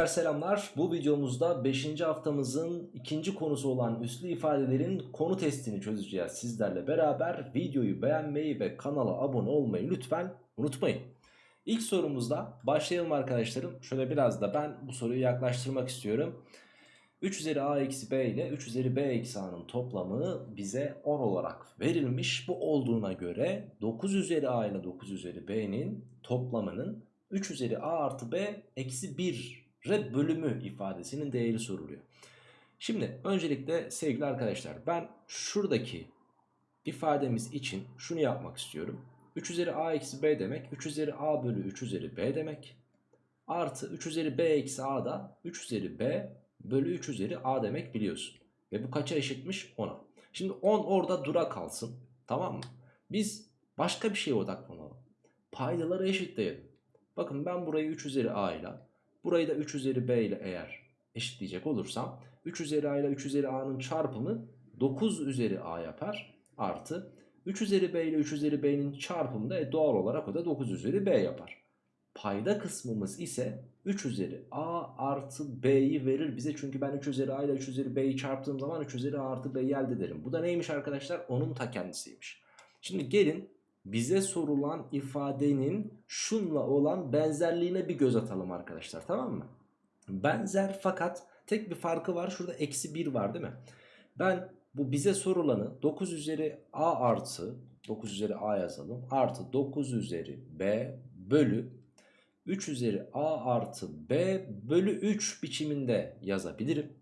Gençler selamlar. Bu videomuzda 5. haftamızın ikinci konusu olan üslü ifadelerin konu testini çözeceğiz sizlerle beraber. Videoyu beğenmeyi ve kanala abone olmayı lütfen unutmayın. İlk sorumuzda başlayalım arkadaşlarım. Şöyle biraz da ben bu soruyu yaklaştırmak istiyorum. 3 üzeri a eksi b ile 3 üzeri b eksi a'nın toplamı bize 10 olarak verilmiş. Bu olduğuna göre 9 üzeri a ile 9 üzeri b'nin toplamının 3 üzeri a artı b eksi 1'e bölümü ifadesinin değeri soruluyor. Şimdi öncelikle sevgili arkadaşlar ben şuradaki ifademiz için şunu yapmak istiyorum. 3 üzeri a eksi b demek 3 üzeri a bölü 3 üzeri b demek. Artı 3 üzeri b eksi a da 3 üzeri b bölü 3 üzeri a demek biliyorsun. Ve bu kaça eşitmiş? 10'a. Şimdi 10 orada dura kalsın. Tamam mı? Biz başka bir şeye odaklanalım. Paydaları eşitleyelim. Bakın ben burayı 3 üzeri a ile burayı da 3 üzeri b ile eğer eşitleyecek olursam 3 üzeri a ile 3 üzeri a'nın çarpımı 9 üzeri a yapar. Artı 3 üzeri b ile 3 üzeri b'nin çarpımı da e, doğal olarak o da 9 üzeri b yapar. Payda kısmımız ise 3 üzeri a artı b'yi verir bize. Çünkü ben 3 üzeri a ile 3 üzeri b'yi çarptığım zaman 3 üzeri a artı b'yi elde ederim. Bu da neymiş arkadaşlar? Onun ta kendisiymiş. Şimdi gelin bize sorulan ifadenin şunla olan benzerliğine bir göz atalım arkadaşlar tamam mı? Benzer fakat tek bir farkı var şurada eksi 1 var değil mi? Ben bu bize sorulanı 9 üzeri a artı 9 üzeri a yazalım artı 9 üzeri b bölü 3 üzeri a artı b bölü 3 biçiminde yazabilirim.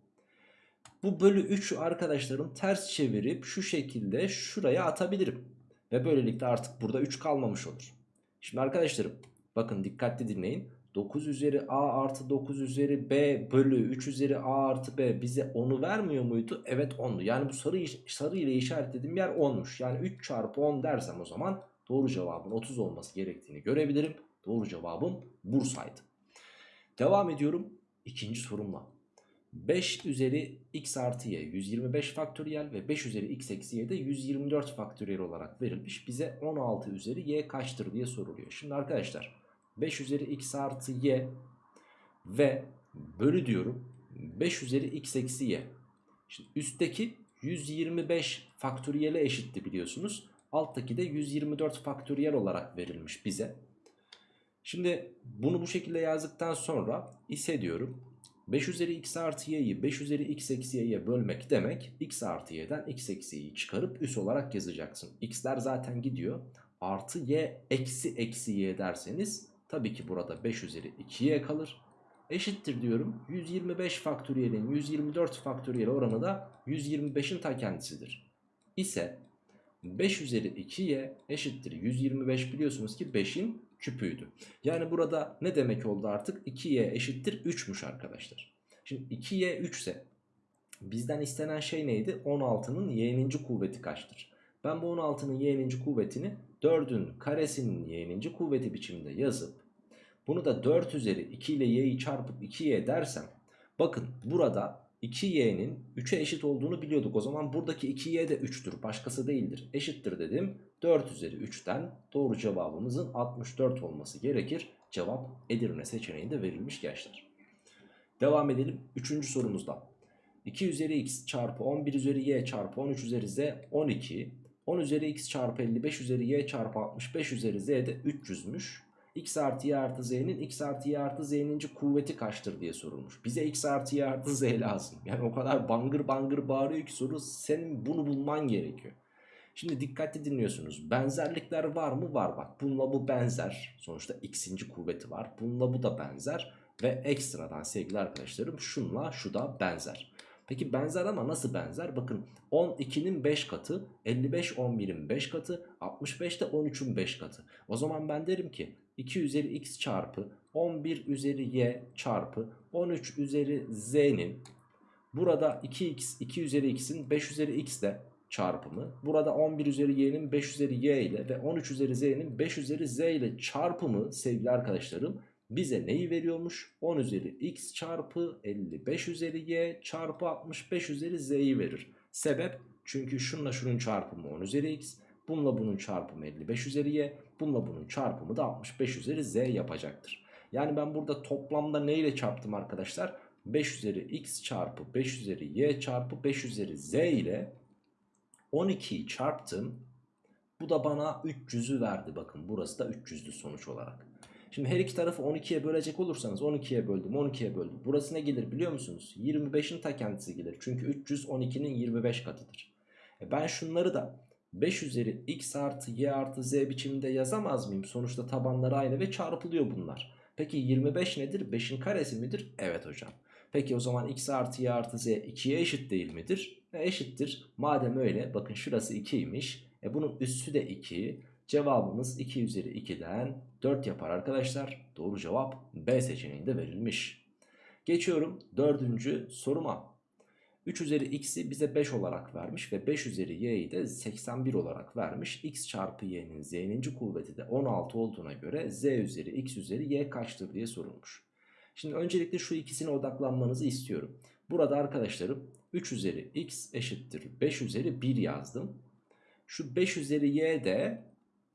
Bu bölü 3'ü arkadaşlarım ters çevirip şu şekilde şuraya atabilirim. Ve böylelikle artık burada 3 kalmamış olur. Şimdi arkadaşlarım bakın dikkatli dinleyin. 9 üzeri a artı 9 üzeri b bölü 3 üzeri a artı b bize 10'u vermiyor muydu? Evet 10'du. Yani bu sarı, sarı ile işaretlediğim yer 10'muş. Yani 3 çarpı 10 dersem o zaman doğru cevabın 30 olması gerektiğini görebilirim. Doğru cevabım Bursa'ydı. Devam ediyorum ikinci sorumla. 5 üzeri x artı y 125 faktöriyel ve 5 üzeri x eksi y de 124 faktöriyel olarak verilmiş. Bize 16 üzeri y kaçtır diye soruluyor. Şimdi arkadaşlar 5 üzeri x artı y ve bölü diyorum 5 üzeri x eksi y. Şimdi üstteki 125 faktöriyele eşitti biliyorsunuz. Alttaki de 124 faktöriyel olarak verilmiş bize. Şimdi bunu bu şekilde yazdıktan sonra ise diyorum 5 üzeri x artı y'yi 5 üzeri x eksi y'ye bölmek demek x artı y'den x eksi y'yi çıkarıp üs olarak yazacaksın. x'ler zaten gidiyor. Artı y eksi eksi y derseniz tabii ki burada 5 üzeri 2y kalır. Eşittir diyorum 125 faktöriyelin 124 faktöriyel oranı da 125'in ta kendisidir. İse 5 üzeri 2y eşittir 125 biliyorsunuz ki 5'in küpüydü. Yani burada ne demek oldu artık? 2y eşittir 3'müş arkadaşlar. Şimdi 2y 3 ise bizden istenen şey neydi? 16'nın y'ninci kuvveti kaçtır? Ben bu 16'nın y'ninci kuvvetini 4'ün karesinin y'ninci kuvveti biçiminde yazıp bunu da 4 üzeri 2 ile y'yi çarpıp 2y dersem bakın burada 2y'nin 3'e eşit olduğunu biliyorduk. O zaman buradaki 2y de 3'tür. Başkası değildir. Eşittir dedim. 4 üzeri 3'ten doğru cevabımızın 64 olması gerekir. Cevap Edirne seçeneğinde verilmiş gençler. Devam edelim 3. sorumuzda. 2 üzeri x çarpı 11 üzeri y çarpı 13 üzeri z 12. 10 üzeri x çarpı 55 üzeri y çarpı 65 üzeri z de 300'müş x artı y artı z'nin x artı y artı z'nin kuvveti kaçtır diye sorulmuş. Bize x artı y artı z lazım. Yani o kadar bangır bangır bağırıyor ki soru senin bunu bulman gerekiyor. Şimdi dikkatli dinliyorsunuz. Benzerlikler var mı? Var bak. Bununla bu benzer. Sonuçta x'inci kuvveti var. Bununla bu da benzer. Ve ekstradan sevgili arkadaşlarım şunla şu da benzer. Peki benzer ama nasıl benzer? Bakın 12'nin 5 katı, 55 11'in 5 katı, 65 de 13'ün 5 katı. O zaman ben derim ki 2 üzeri x çarpı 11 üzeri y çarpı 13 üzeri z'nin burada 2x 2 üzeri x'in 5 üzeri x de çarpımı. Burada 11 üzeri y'nin 5 üzeri y ile ve 13 üzeri z'nin 5 üzeri z ile çarpımı sevgili arkadaşlarım bize neyi veriyormuş? 10 üzeri x çarpı 55 üzeri y çarpı 65 üzeri z'yi verir. Sebep çünkü şunla şunun çarpımı 10 üzeri x. Bununla bunun çarpımı 55 üzeri y. Bununla bunun çarpımı da 65 üzeri z yapacaktır. Yani ben burada toplamda ne ile çarptım arkadaşlar? 5 üzeri x çarpı 5 üzeri y çarpı 5 üzeri z ile 12'yi çarptım. Bu da bana 300'ü verdi. Bakın burası da 300'lü sonuç olarak. Şimdi her iki tarafı 12'ye bölecek olursanız 12'ye böldüm 12'ye böldüm. Burası ne gelir biliyor musunuz? 25'in ta kendisi gelir. Çünkü 300 12'nin 25 katıdır. E ben şunları da 5 üzeri x artı y artı z biçiminde yazamaz mıyım? Sonuçta tabanları aynı ve çarpılıyor bunlar. Peki 25 nedir? 5'in karesi midir? Evet hocam. Peki o zaman x artı y artı z 2'ye eşit değil midir? E eşittir. Madem öyle bakın şurası 2'ymiş. E bunun üssü de 2. Cevabımız 2 üzeri 2'den 4 yapar arkadaşlar. Doğru cevap B seçeneğinde verilmiş. Geçiyorum dördüncü soruma. 3 üzeri x'i bize 5 olarak vermiş ve 5 üzeri y'yi de 81 olarak vermiş. x çarpı y'nin z'ninci kuvveti de 16 olduğuna göre z üzeri x üzeri y kaçtır diye sorulmuş. Şimdi öncelikle şu ikisine odaklanmanızı istiyorum. Burada arkadaşlarım 3 üzeri x eşittir 5 üzeri 1 yazdım. Şu 5 üzeri y de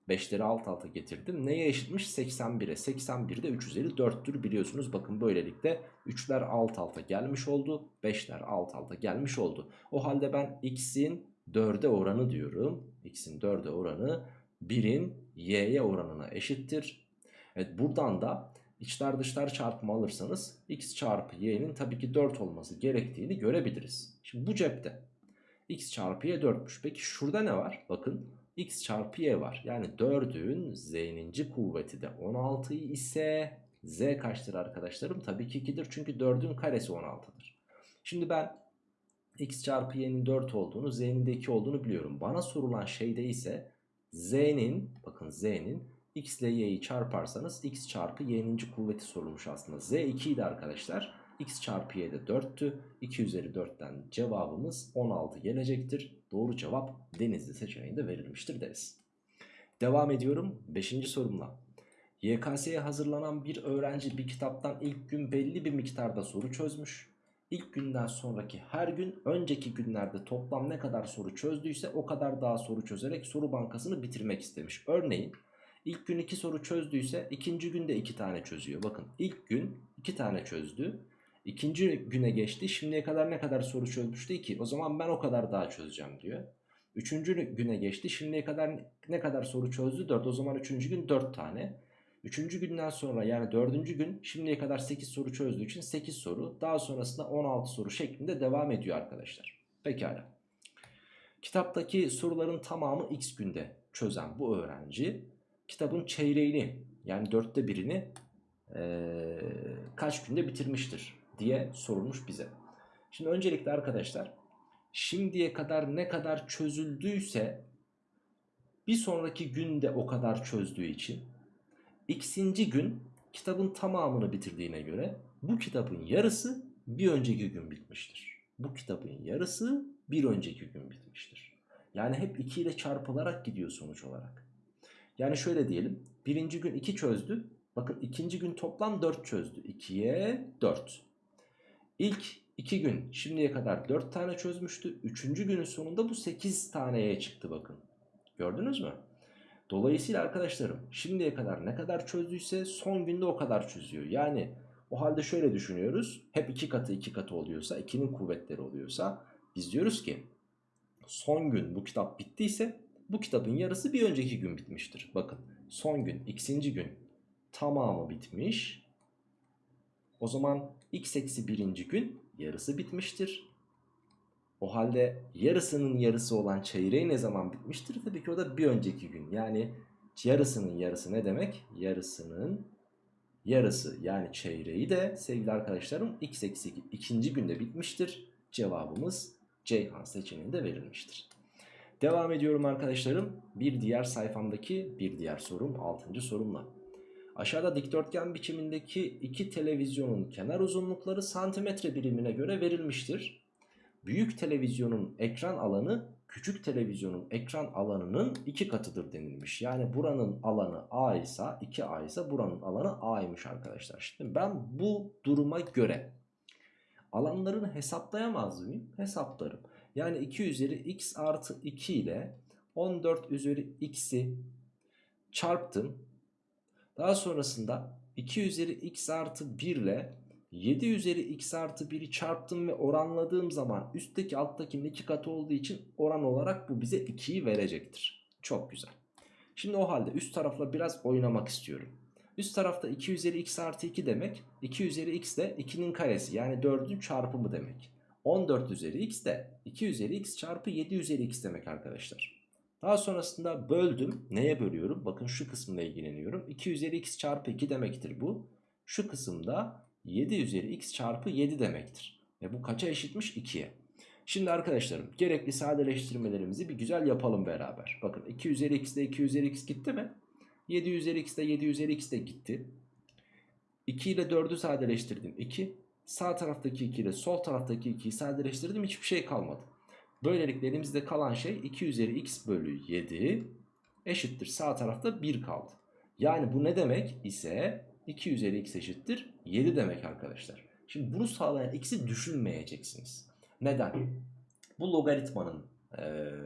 5'leri alt alta getirdim. Neye eşitmiş? 81'e. 81 de 3 üzeri 4'tür biliyorsunuz. Bakın böylelikle 3'ler alt alta gelmiş oldu. 5'ler alt alta gelmiş oldu. O halde ben x'in 4'e oranı diyorum. x'in 4'e oranı 1'in y'ye oranına eşittir. Evet buradan da içler dışlar çarpımı alırsanız x çarpı y'nin tabii ki 4 olması gerektiğini görebiliriz. Şimdi bu cepte x çarpı y 4'müş. Peki şurada ne var? Bakın x çarpı y var. Yani 4'ün z'ninci kuvveti de 16 ise z kaçtır arkadaşlarım? Tabii ki 2'dir çünkü 4'ün karesi 16'dır. Şimdi ben x çarpı y'nin 4 olduğunu z'nin de 2 olduğunu biliyorum. Bana sorulan şeyde ise z'nin bakın z'nin x ile y'yi çarparsanız x çarpı y'ninci kuvveti sorulmuş aslında. z 2 idi arkadaşlar. x çarpı y de 4'tü. 2 üzeri 4'ten cevabımız 16 gelecektir. Doğru cevap denizli seçeneğinde verilmiştir deriz. Devam ediyorum 5. sorumla. YKS'ye hazırlanan bir öğrenci bir kitaptan ilk gün belli bir miktarda soru çözmüş. İlk günden sonraki her gün önceki günlerde toplam ne kadar soru çözdüyse o kadar daha soru çözerek soru bankasını bitirmek istemiş. Örneğin ilk gün 2 soru çözdüyse ikinci günde 2 tane çözüyor. Bakın ilk gün 2 tane çözdü. İkinci güne geçti. Şimdiye kadar ne kadar soru çözmüştü ki? O zaman ben o kadar daha çözeceğim diyor. Üçüncü güne geçti. Şimdiye kadar ne kadar soru çözdü? 4. O zaman üçüncü gün 4 tane. Üçüncü günden sonra yani dördüncü gün şimdiye kadar 8 soru çözdüğü için 8 soru. Daha sonrasında 16 soru şeklinde devam ediyor arkadaşlar. Pekala. Kitaptaki soruların tamamı x günde çözen bu öğrenci kitabın çeyreğini yani dörtte birini ee, kaç günde bitirmiştir diye sorulmuş bize. Şimdi öncelikle arkadaşlar şimdiye kadar ne kadar çözüldüyse bir sonraki günde o kadar çözdüğü için x'inci gün kitabın tamamını bitirdiğine göre bu kitabın yarısı bir önceki gün bitmiştir. Bu kitabın yarısı bir önceki gün bitmiştir. Yani hep 2 ile çarpılarak gidiyor sonuç olarak. Yani şöyle diyelim. Birinci gün 2 çözdü. Bakın ikinci gün toplam 4 çözdü. 2'ye 4. İlk 2 gün şimdiye kadar 4 tane çözmüştü. Üçüncü günün sonunda bu 8 taneye çıktı bakın. Gördünüz mü? Dolayısıyla arkadaşlarım şimdiye kadar ne kadar çözdüyse son günde o kadar çözüyor. Yani o halde şöyle düşünüyoruz. Hep 2 katı 2 katı oluyorsa 2'nin kuvvetleri oluyorsa biz diyoruz ki son gün bu kitap bittiyse bu kitabın yarısı bir önceki gün bitmiştir. Bakın son gün x'inci gün tamamı bitmiş. O zaman x eksi birinci gün yarısı bitmiştir. O halde yarısının yarısı olan çeyreği ne zaman bitmiştir? Tabii ki o da bir önceki gün. Yani yarısının yarısı ne demek? Yarısının yarısı yani çeyreği de sevgili arkadaşlarım x eksi ikinci günde bitmiştir. Cevabımız Ceyhan seçeneğinde verilmiştir. Devam ediyorum arkadaşlarım. Bir diğer sayfamdaki bir diğer sorum 6. sorumla. Aşağıda dikdörtgen biçimindeki iki televizyonun kenar uzunlukları santimetre birimine göre verilmiştir. Büyük televizyonun ekran alanı küçük televizyonun ekran alanının iki katıdır denilmiş. Yani buranın alanı A ise 2A ise buranın alanı A'ymış arkadaşlar. Şimdi ben bu duruma göre alanlarını hesaplayamaz mıyım? Hesaplarım. Yani 2 üzeri x artı 2 ile 14 üzeri x'i çarptım. Daha sonrasında 2 üzeri x artı 1 ile 7 üzeri x artı 1'i çarptım ve oranladığım zaman üstteki alttakinin 2 katı olduğu için oran olarak bu bize 2'yi verecektir. Çok güzel. Şimdi o halde üst tarafla biraz oynamak istiyorum. Üst tarafta 2 üzeri x artı 2 demek 2 üzeri x de 2'nin karesi yani 4'ün çarpımı demek. 14 üzeri x de 2 üzeri x çarpı 7 üzeri x demek arkadaşlar. Daha sonrasında böldüm. Neye bölüyorum? Bakın şu kısımla ilgileniyorum. 2 üzeri x çarpı 2 demektir bu. Şu kısımda 7 üzeri x çarpı 7 demektir. Ve bu kaça eşitmiş? 2'ye. Şimdi arkadaşlarım gerekli sadeleştirmelerimizi bir güzel yapalım beraber. Bakın 2 üzeri x ile 2 üzeri x gitti mi? 7 üzeri x ile 7 üzeri x de gitti. 2 ile 4'ü sadeleştirdim 2. Sağ taraftaki 2 ile sol taraftaki 2'yi sadeleştirdim hiçbir şey kalmadı. Böylelikle elimizde kalan şey 2 üzeri x bölü 7 eşittir. Sağ tarafta 1 kaldı. Yani bu ne demek ise 2 üzeri x eşittir 7 demek arkadaşlar. Şimdi bunu sağlayan x'i düşünmeyeceksiniz. Neden? Bu logaritmanın e,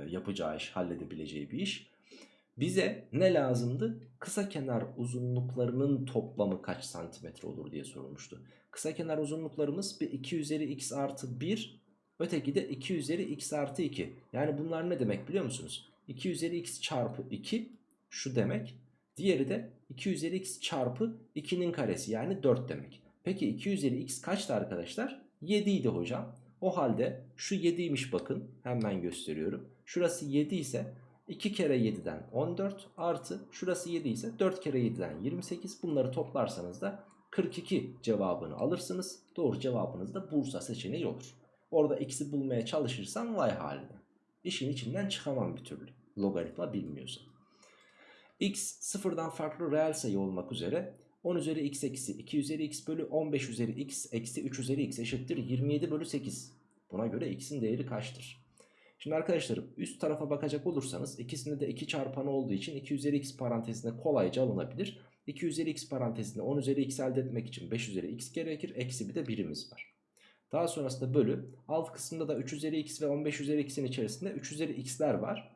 yapacağı iş, halledebileceği bir iş. Bize ne lazımdı? Kısa kenar uzunluklarının toplamı kaç santimetre olur diye sorulmuştu. Kısa kenar uzunluklarımız bir 2 üzeri x artı 1 öteki de 2 üzeri x artı 2. Yani bunlar ne demek biliyor musunuz? 2 üzeri x çarpı 2 şu demek. Diğeri de 2 üzeri x çarpı 2'nin karesi yani 4 demek. Peki 2 üzeri x kaçtı arkadaşlar? 7 idi hocam. O halde şu 7'ymiş bakın hemen gösteriyorum. Şurası 7 ise 2 kere 7'den 14 artı şurası 7 ise 4 kere 7'den 28 bunları toplarsanız da 42 cevabını alırsınız. Doğru cevabınız da Bursa seçeneği olur. Orada x'i bulmaya çalışırsam vay haline. İşin içinden çıkamam bir türlü. Logaritma bilmiyorsam. x sıfırdan farklı reel sayı olmak üzere 10 üzeri x eksi 2 üzeri x bölü 15 üzeri x eksi 3 üzeri x eşittir 27 bölü 8. Buna göre x'in değeri kaçtır? Şimdi arkadaşlarım üst tarafa bakacak olursanız ikisinde de 2 çarpanı olduğu için 2 üzeri x parantezine kolayca alınabilir. 2 üzeri x parantezinde 10 üzeri x elde etmek için 5 üzeri x gerekir. Eksi bir de birimiz var. Daha sonrasında bölü. Alt kısımda da 3 üzeri x ve 15 üzeri x'in içerisinde 3 üzeri x'ler var.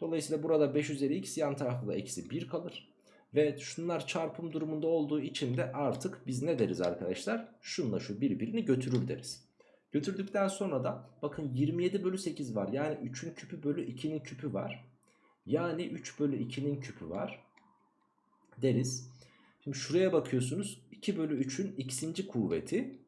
Dolayısıyla burada 5 üzeri x yan tarafta da eksi 1 kalır. Ve şunlar çarpım durumunda olduğu için de artık biz ne deriz arkadaşlar? Şunla şu birbirini götürür deriz. Götürdükten sonra da bakın 27 bölü 8 var. Yani 3'ün küpü bölü 2'nin küpü var. Yani 3 bölü 2'nin küpü var. Deriz. Şimdi şuraya bakıyorsunuz. 2 bölü 3'ün x'inci kuvveti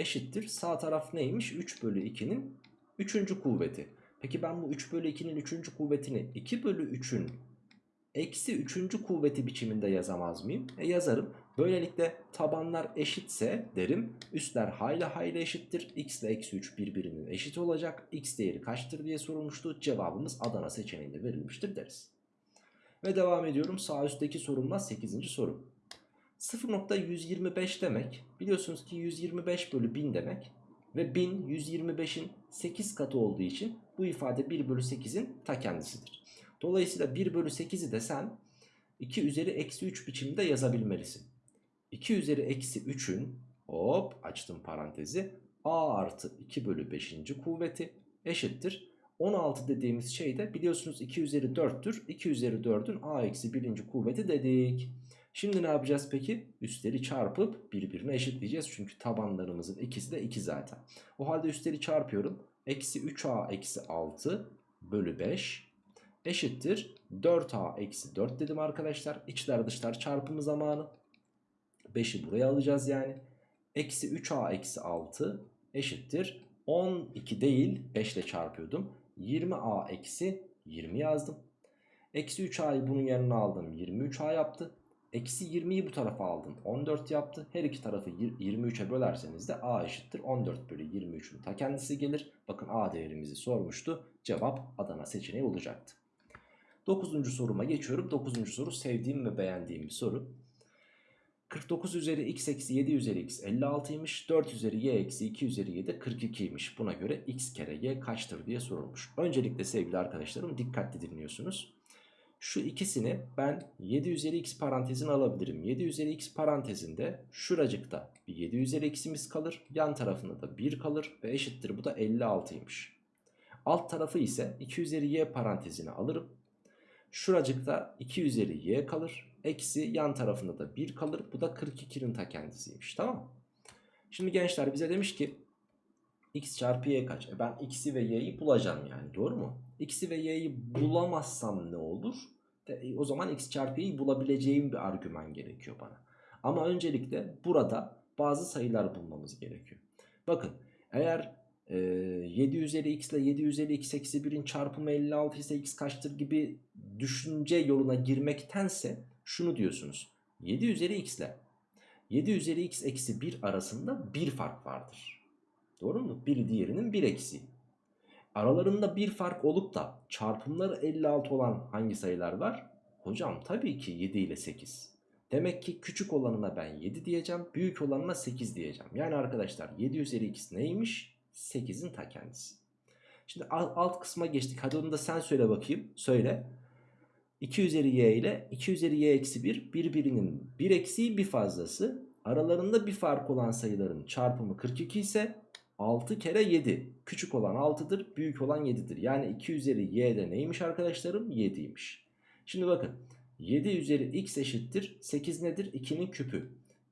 eşittir. Sağ taraf neymiş? 3 bölü 2'nin 3. kuvveti. Peki ben bu 3 bölü 2'nin 3. kuvvetini 2 bölü 3'ün eksi 3. kuvveti biçiminde yazamaz mıyım? E yazarım. Böylelikle tabanlar eşitse derim üstler hayli hayli eşittir. X ile eksi 3 birbirinin eşit olacak. X değeri kaçtır diye sorulmuştu. Cevabımız Adana seçeneğinde verilmiştir deriz. Ve devam ediyorum sağ üstteki sorumla 8. soru. 0.125 demek biliyorsunuz ki 125 bölü 1000 demek. Ve 1000 125'in 8 katı olduğu için bu ifade 1 bölü 8'in ta kendisidir. Dolayısıyla 1 bölü 8'i de sen 2 üzeri eksi 3 biçimde yazabilmelisin. 2 üzeri eksi 3'ün hop açtım parantezi a artı 2 bölü 5. kuvveti eşittir. 16 dediğimiz şey de biliyorsunuz 2 üzeri 4'tür. 2 üzeri 4'ün a eksi 1. kuvveti dedik. Şimdi ne yapacağız peki? Üstleri çarpıp birbirine eşitleyeceğiz. Çünkü tabanlarımızın ikisi de 2 zaten. O halde üstleri çarpıyorum. Eksi 3a eksi 6 bölü 5 eşittir 4a eksi 4 dedim arkadaşlar. İçler dışlar çarpımı zamanı. 5'i buraya alacağız yani. Eksi 3a eksi 6 eşittir. 12 değil 5 ile çarpıyordum. 20a eksi 20 yazdım. Eksi 3a'yı bunun yanına aldım. 23a yaptı. Eksi 20'yi bu tarafa aldım. 14 yaptı. Her iki tarafı 23'e bölerseniz de a eşittir. 14 bölü 23'ün ta kendisi gelir. Bakın a değerimizi sormuştu. Cevap Adana seçeneği olacaktı. 9. soruma geçiyorum. 9. soru sevdiğim ve beğendiğim bir soru. 49 üzeri x eksi 7 üzeri x 56'ymış. 4 üzeri y eksi 2 üzeri y de 42'ymiş. Buna göre x kere y kaçtır diye sorulmuş. Öncelikle sevgili arkadaşlarım dikkatli dinliyorsunuz. Şu ikisini ben 7 üzeri x parantezine alabilirim. 7 üzeri x parantezinde şuracıkta bir 7 üzeri x'imiz kalır. Yan tarafında da 1 kalır ve eşittir bu da 56'ymış. Alt tarafı ise 2 üzeri y parantezine alırım. Şuracıkta 2 üzeri y kalır. Eksi yan tarafında da 1 kalır. Bu da 42'nin ta kendisiymiş tamam? Şimdi gençler bize demiş ki x çarpı y kaç? E ben x'i ve y'yi bulacağım yani doğru mu? x'i ve y'yi bulamazsam ne olur? De, e, o zaman x çarpı y'yi bulabileceğim bir argüman gerekiyor bana. Ama öncelikle burada bazı sayılar bulmamız gerekiyor. Bakın eğer e, 7 üzeri x ile 7 üzeri x eksi 1'in çarpımı 56 ise x kaçtır gibi düşünce yoluna girmektense şunu diyorsunuz. 7 üzeri x ile 7 üzeri x eksi 1 arasında bir fark vardır. Doğru mu? Biri diğerinin bir eksiği. Aralarında bir fark olup da çarpımları 56 olan hangi sayılar var? Hocam tabii ki 7 ile 8. Demek ki küçük olanına ben 7 diyeceğim. Büyük olanına 8 diyeceğim. Yani arkadaşlar 7 üzeri x neymiş? 8'in ta kendisi. Şimdi alt kısma geçtik. Hadi onu da sen söyle bakayım. Söyle. 2 üzeri y ile 2 üzeri y eksi 1 birbirinin bir eksiği bir fazlası. Aralarında bir fark olan sayıların çarpımı 42 ise 6 kere 7. Küçük olan 6'dır, büyük olan 7'dir. Yani 2 üzeri y de neymiş arkadaşlarım? 7'ymiş. Şimdi bakın 7 üzeri x eşittir. 8 nedir? 2'nin küpü.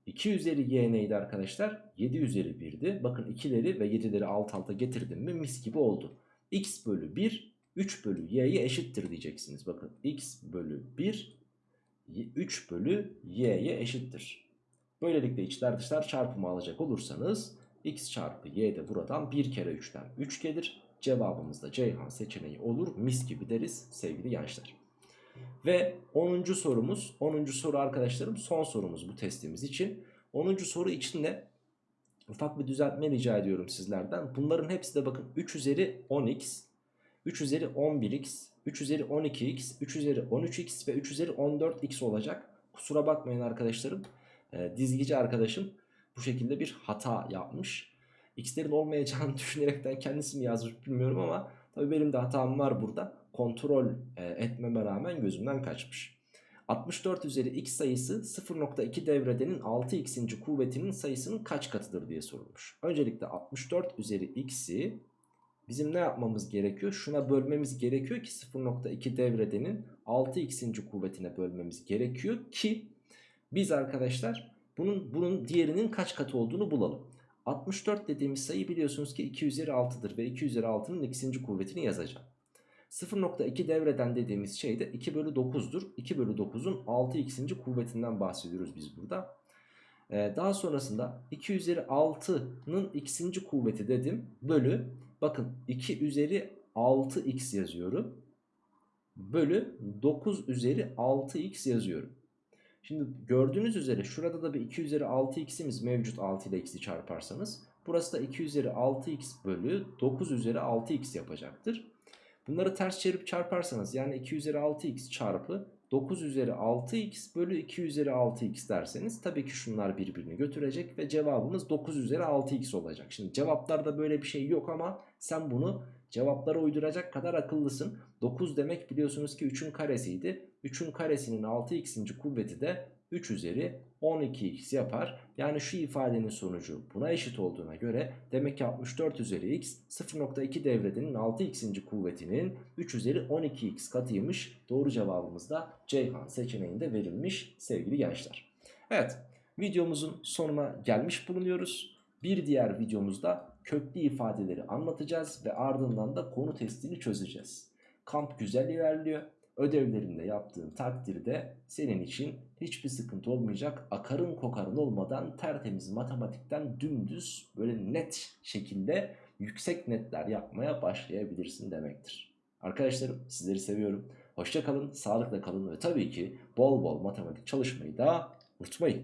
2 üzeri y neydi arkadaşlar? 7 üzeri 1'di. Bakın 2'leri ve 7'leri alt alta getirdim mi mis gibi oldu. x bölü 1 3 bölü y'ye eşittir diyeceksiniz. Bakın x bölü 1 3 bölü y'ye eşittir. Böylelikle içler dışlar çarpımı alacak olursanız x çarpı y de buradan 1 kere 3'ten 3 gelir. Cevabımız da Ceyhan seçeneği olur. Mis gibi deriz sevgili gençler. Ve 10. sorumuz 10. soru arkadaşlarım son sorumuz bu testimiz için. 10. soru için de ufak bir düzeltme rica ediyorum sizlerden. Bunların hepsi de bakın 3 üzeri 10x, 3 üzeri 11x, 3 üzeri 12x, 3 üzeri 13x ve 3 üzeri 14x olacak. Kusura bakmayın arkadaşlarım. E, dizgici arkadaşım bu şekilde bir hata yapmış. X'lerin olmayacağını düşünerekten kendisi mi yazmış bilmiyorum ama tabii benim de hatam var burada. Kontrol e, etmeme rağmen gözümden kaçmış. 64 üzeri x sayısı 0.2 devredenin 6x'inci kuvvetinin sayısının kaç katıdır diye sorulmuş. Öncelikle 64 üzeri x'i bizim ne yapmamız gerekiyor? Şuna bölmemiz gerekiyor ki 0.2 devredenin 6x'inci kuvvetine bölmemiz gerekiyor ki biz arkadaşlar bunun, bunun diğerinin kaç katı olduğunu bulalım. 64 dediğimiz sayı biliyorsunuz ki 2 üzeri 6'dır ve 2 üzeri 6'nın x'inci kuvvetini yazacağım. 0.2 devreden dediğimiz şey de 2 bölü 9'dur. 2 bölü 9'un 6x'inci kuvvetinden bahsediyoruz biz burada. Ee, daha sonrasında 2 üzeri 6'nın x'inci kuvveti dedim. Bölü bakın 2 üzeri 6x yazıyorum. Bölü 9 üzeri 6x yazıyorum. Şimdi gördüğünüz üzere şurada da bir 2 üzeri 6x'imiz mevcut 6 ile x'i çarparsanız. Burası da 2 üzeri 6x bölü 9 üzeri 6x yapacaktır. Bunları ters çevirip çarparsanız yani 2 üzeri 6x çarpı 9 üzeri 6x bölü 2 üzeri 6x derseniz tabii ki şunlar birbirini götürecek ve cevabımız 9 üzeri 6x olacak. Şimdi cevaplarda böyle bir şey yok ama sen bunu cevaplara uyduracak kadar akıllısın. 9 demek biliyorsunuz ki 3'ün karesiydi. 3'ün karesinin 6x'inci kuvveti de 3 üzeri 12x yapar. Yani şu ifadenin sonucu buna eşit olduğuna göre demek ki 64 üzeri x 0.2 devredenin 6x'inci kuvvetinin 3 üzeri 12x katıymış. Doğru cevabımız da Ceyhan seçeneğinde verilmiş sevgili gençler. Evet videomuzun sonuna gelmiş bulunuyoruz. Bir diğer videomuzda köklü ifadeleri anlatacağız ve ardından da konu testini çözeceğiz. Kamp güzel ilerliyor. Ödevlerinde yaptığın takdirde senin için hiçbir sıkıntı olmayacak. Akarın kokarın olmadan tertemiz matematikten dümdüz böyle net şekilde yüksek netler yapmaya başlayabilirsin demektir. Arkadaşlarım sizleri seviyorum. Hoşça kalın, sağlıkla kalın ve tabii ki bol bol matematik çalışmayı da unutmayın.